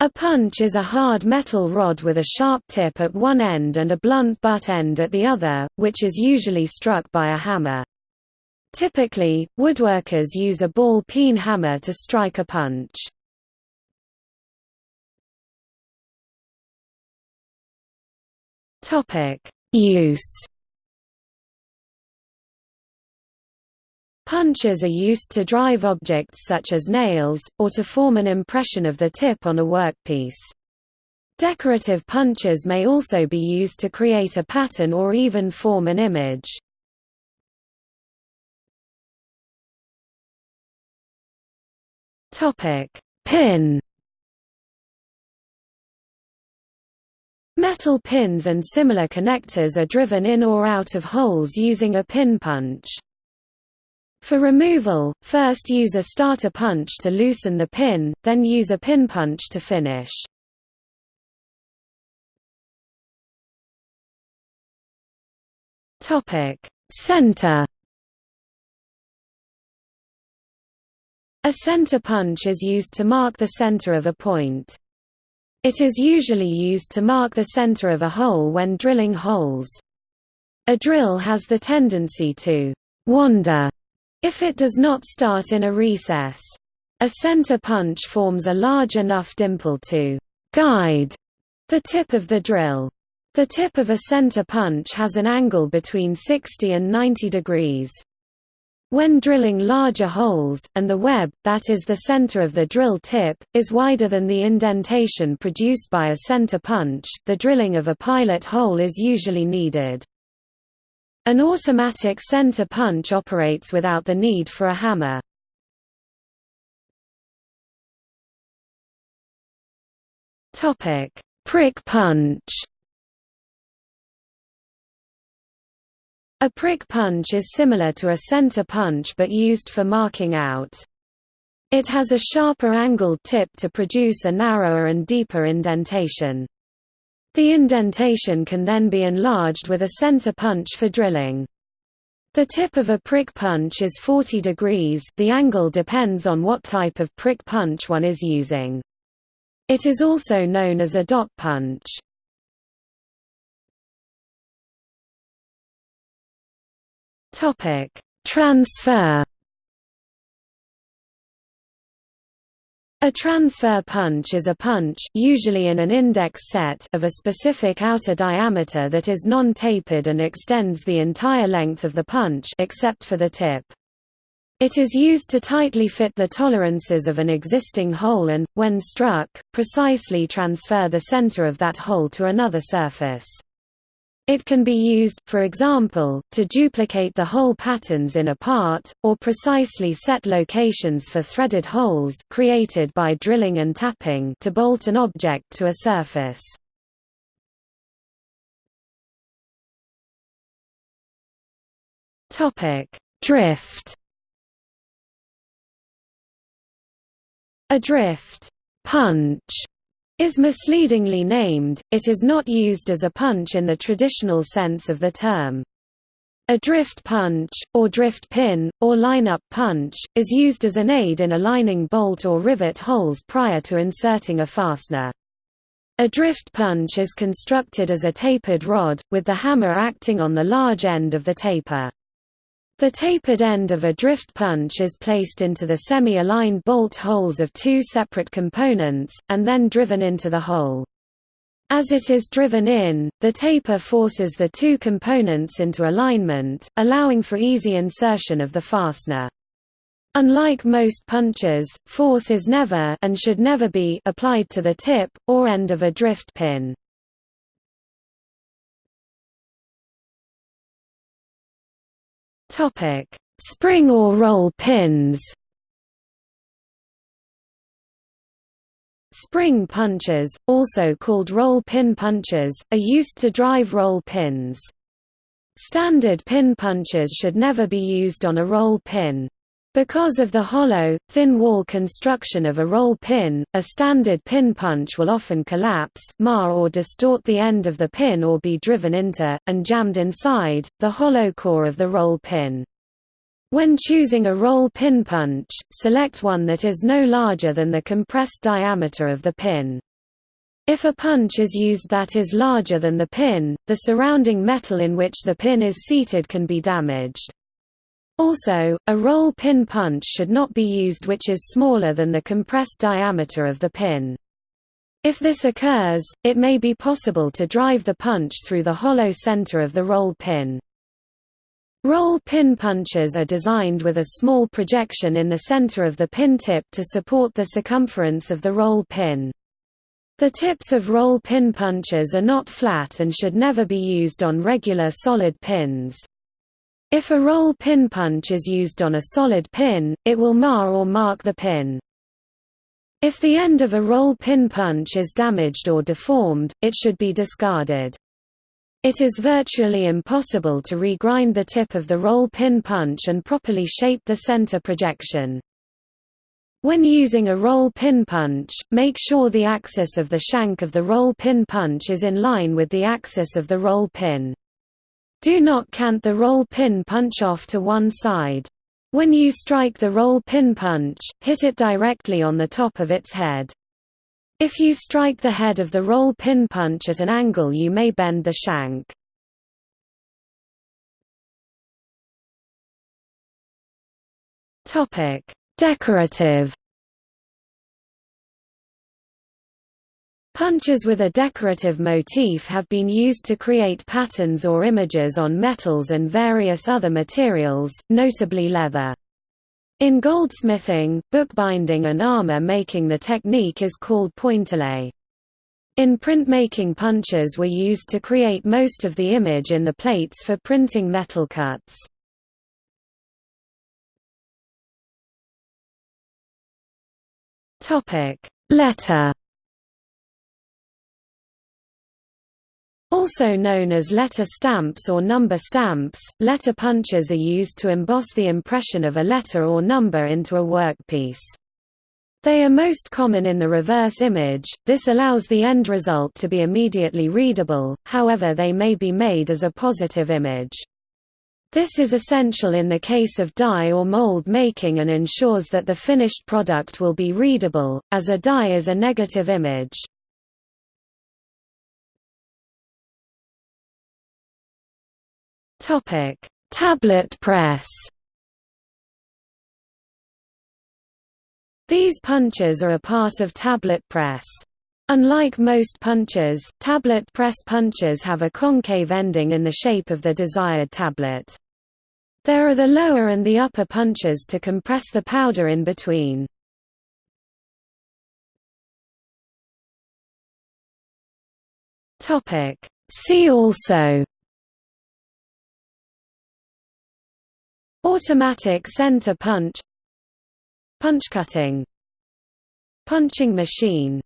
A punch is a hard metal rod with a sharp tip at one end and a blunt butt end at the other, which is usually struck by a hammer. Typically, woodworkers use a ball peen hammer to strike a punch. Use Punches are used to drive objects such as nails, or to form an impression of the tip on a workpiece. Decorative punches may also be used to create a pattern or even form an image. Pin Metal pins and similar connectors are driven in or out of holes using a pin punch. For removal, first use a starter punch to loosen the pin, then use a pin punch to finish. Topic: Center A center punch is used to mark the center of a point. It is usually used to mark the center of a hole when drilling holes. A drill has the tendency to wander if it does not start in a recess. A center punch forms a large enough dimple to guide the tip of the drill. The tip of a center punch has an angle between 60 and 90 degrees. When drilling larger holes, and the web, that is the center of the drill tip, is wider than the indentation produced by a center punch, the drilling of a pilot hole is usually needed. An automatic center punch operates without the need for a hammer. Topic: Prick punch. A prick punch is similar to a center punch but used for marking out. It has a sharper angled tip to produce a narrower and deeper indentation. The indentation can then be enlarged with a center punch for drilling. The tip of a prick punch is 40 degrees the angle depends on what type of prick punch one is using. It is also known as a dot punch. Transfer A transfer punch is a punch usually in an index set of a specific outer diameter that is non-tapered and extends the entire length of the punch except for the tip. It is used to tightly fit the tolerances of an existing hole and, when struck, precisely transfer the center of that hole to another surface. It can be used, for example, to duplicate the hole patterns in a part, or precisely set locations for threaded holes created by drilling and tapping to bolt an object to a surface. Drift A drift punch is misleadingly named, it is not used as a punch in the traditional sense of the term. A drift punch, or drift pin, or line-up punch, is used as an aid in aligning bolt or rivet holes prior to inserting a fastener. A drift punch is constructed as a tapered rod, with the hammer acting on the large end of the taper. The tapered end of a drift punch is placed into the semi-aligned bolt holes of two separate components, and then driven into the hole. As it is driven in, the taper forces the two components into alignment, allowing for easy insertion of the fastener. Unlike most punches, force is never and should never be applied to the tip, or end of a drift pin. Topic: Spring or roll pins. Spring punches, also called roll pin punches, are used to drive roll pins. Standard pin punches should never be used on a roll pin. Because of the hollow, thin wall construction of a roll pin, a standard pin punch will often collapse, mar or distort the end of the pin or be driven into, and jammed inside, the hollow core of the roll pin. When choosing a roll pin punch, select one that is no larger than the compressed diameter of the pin. If a punch is used that is larger than the pin, the surrounding metal in which the pin is seated can be damaged. Also, a roll pin punch should not be used which is smaller than the compressed diameter of the pin. If this occurs, it may be possible to drive the punch through the hollow center of the roll pin. Roll pin punches are designed with a small projection in the center of the pin tip to support the circumference of the roll pin. The tips of roll pin punches are not flat and should never be used on regular solid pins. If a roll pin punch is used on a solid pin, it will mar or mark the pin. If the end of a roll pin punch is damaged or deformed, it should be discarded. It is virtually impossible to regrind the tip of the roll pin punch and properly shape the center projection. When using a roll pin punch, make sure the axis of the shank of the roll pin punch is in line with the axis of the roll pin. Do not cant the roll pin punch off to one side. When you strike the roll pin punch, hit it directly on the top of its head. If you strike the head of the roll pin punch at an angle you may bend the shank. Decorative Punches with a decorative motif have been used to create patterns or images on metals and various other materials, notably leather. In goldsmithing, bookbinding and armor making the technique is called pointillé. In printmaking punches were used to create most of the image in the plates for printing metal cuts. Letter Also known as letter stamps or number stamps, letter punches are used to emboss the impression of a letter or number into a workpiece. They are most common in the reverse image, this allows the end result to be immediately readable, however they may be made as a positive image. This is essential in the case of die or mold making and ensures that the finished product will be readable, as a die is a negative image. Topic: Tablet press. These punches are a part of tablet press. Unlike most punches, tablet press punches have a concave ending in the shape of the desired tablet. There are the lower and the upper punches to compress the powder in between. See also Automatic center punch. Punch cutting. Punching machine